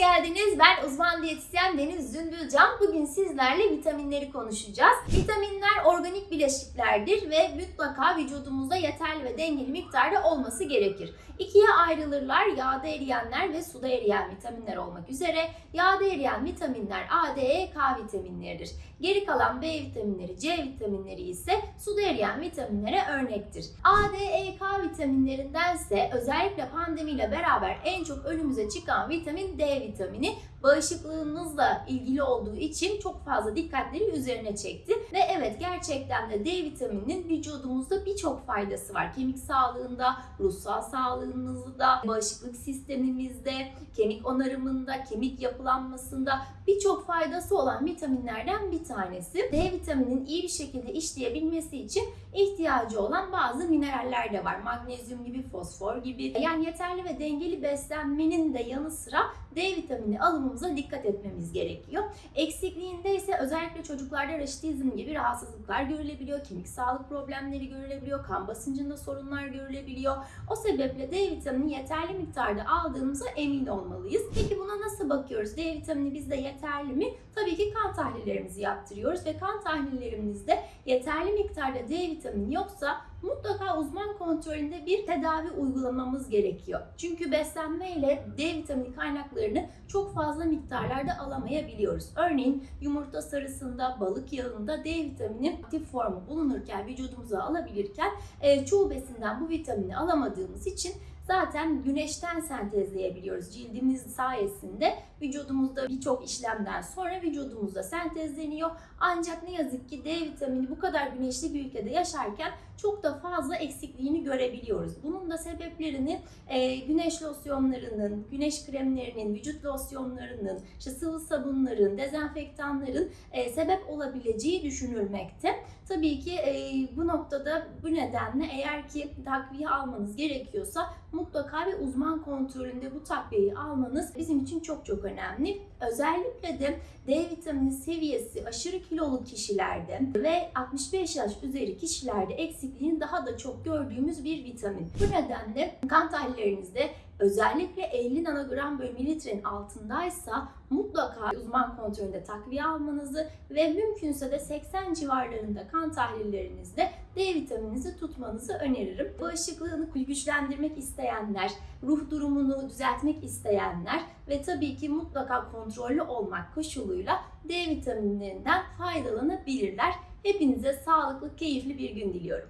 geldiniz. Ben uzman diyetisyen Deniz Zümbülcan. Bugün sizlerle vitaminleri konuşacağız. Vitaminler organik bileşiklerdir ve mutlaka vücudumuzda yeterli ve dengeli miktarda olması gerekir. İkiye ayrılırlar yağda eriyenler ve suda eriyen vitaminler olmak üzere. Yağda eriyen vitaminler A, D, E, K vitaminleridir. Geri kalan B vitaminleri, C vitaminleri ise suda eriyen vitaminlere örnektir. A, D, E, K vitaminlerindense özellikle pandemiyle beraber en çok önümüze çıkan vitamin D vitamini bağışıklığınızla ilgili olduğu için çok fazla dikkatleri üzerine çekti. Ve evet gerçekten de D vitamininin vücudumuzda birçok faydası var. Kemik sağlığında, ruhsal sağlığımızda, bağışıklık sistemimizde, kemik onarımında, kemik yapılanmasında birçok faydası olan vitaminlerden bir tanesi. D vitaminin iyi bir şekilde işleyebilmesi için ihtiyacı olan bazı mineraller de var. Magnezyum gibi, fosfor gibi. Yani yeterli ve dengeli beslenmenin de yanı sıra D vitamini alımımıza dikkat etmemiz gerekiyor. Eksikliğinde ise özellikle çocuklarda raşitizm gibi rahatsızlıklar görülebiliyor, kemik sağlık problemleri görülebiliyor, kan basıncında sorunlar görülebiliyor. O sebeple D vitamini yeterli miktarda aldığımıza emin olmalıyız. Peki buna nasıl bakıyoruz? D vitamini bizde yeterli mi? Tabii ki kan tahlillerimizi yaptırıyoruz ve kan tahlillerimizde yeterli miktarda D vitamini yoksa mutlaka uzman kontrolünde bir tedavi uygulamamız gerekiyor. Çünkü beslenmeyle D vitamini kaynaklarını çok fazla miktarlarda alamayabiliyoruz. Örneğin yumurta sarısında, balık yağında D vitamini aktif formu bulunurken, vücudumuza alabilirken e, çoğu besinden bu vitamini alamadığımız için zaten güneşten sentezleyebiliyoruz. Cildimiz sayesinde vücudumuzda birçok işlemden sonra vücudumuzda sentezleniyor. Ancak ne yazık ki D vitamini bu kadar güneşli bir ülkede yaşarken çok da fazla eksikliğini görebiliyoruz. Bunun da sebeplerini e, güneş losyonlarının, güneş kremlerinin, vücut losyonlarının, işte sıvı sabunların, dezenfektanların e, sebep olabileceği düşünülmekte. Tabii ki e, bu noktada bu nedenle eğer ki takviye almanız gerekiyorsa mutlaka bir uzman kontrolünde bu takviyeyi almanız bizim için çok çok önemli. Özellikle de D vitamini seviyesi aşırı kilolu kişilerde ve 65 yaş üzeri kişilerde eksikliğini daha da çok gördüğümüz bir vitamin. Bu nedenle kan tahlillerinizde özellikle 50 nanogram bölü mililitrenin altındaysa mutlaka uzman kontrolünde takviye almanızı ve mümkünse de 80 civarlarında kan tahlillerinizde D vitamininizi tutmanızı öneririm. Bağışıklığını güçlendirmek isteyenler, ruh durumunu düzeltmek isteyenler ve tabii ki mutlaka kontrollü olmak koşuluyla D vitaminlerinden faydalanabilirler. Hepinize sağlıklı, keyifli bir gün diliyorum.